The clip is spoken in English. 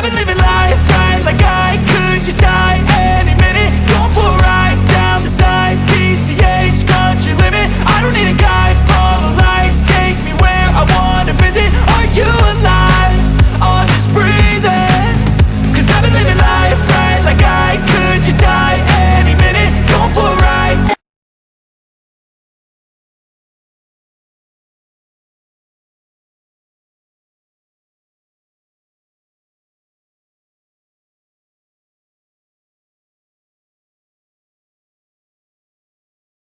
I've been living life right like I could just die.